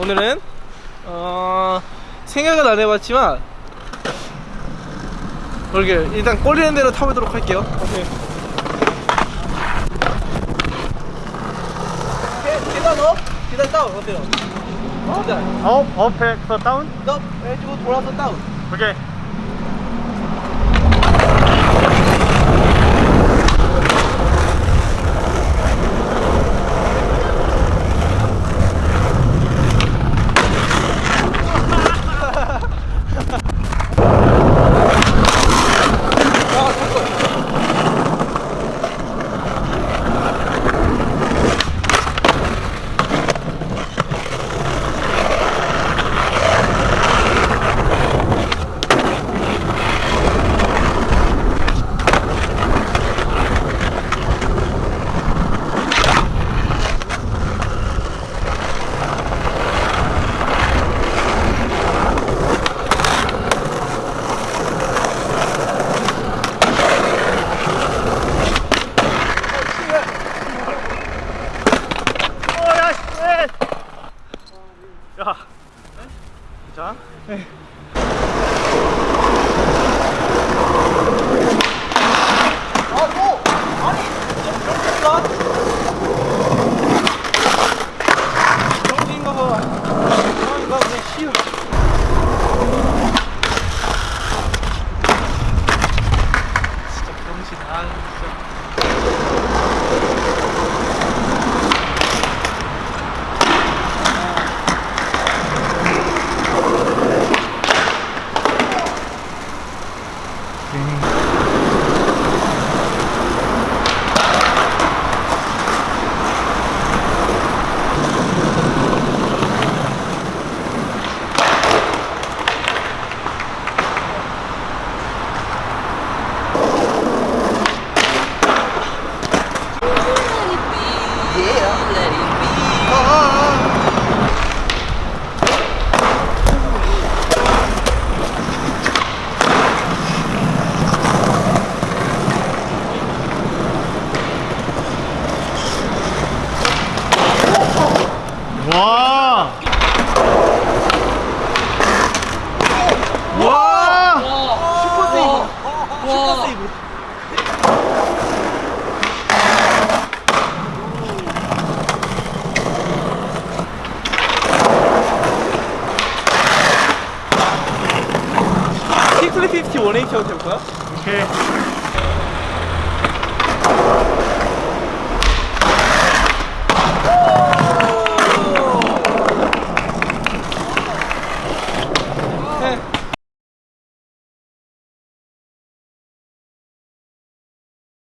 오늘은 어 생각은 안 해봤지만 그러게 일단 꼴리는 대로 타보도록 할게요. 오케이. 계- 계단 up, 계단 down 어때요? 계단 up, up에서 down? up 해주고 돌아서 down. 오케이. 자. 아 와. 와. 슈퍼 세이브. 슈퍼 세이브. 킥플립 50 180 해볼까요? 오케이.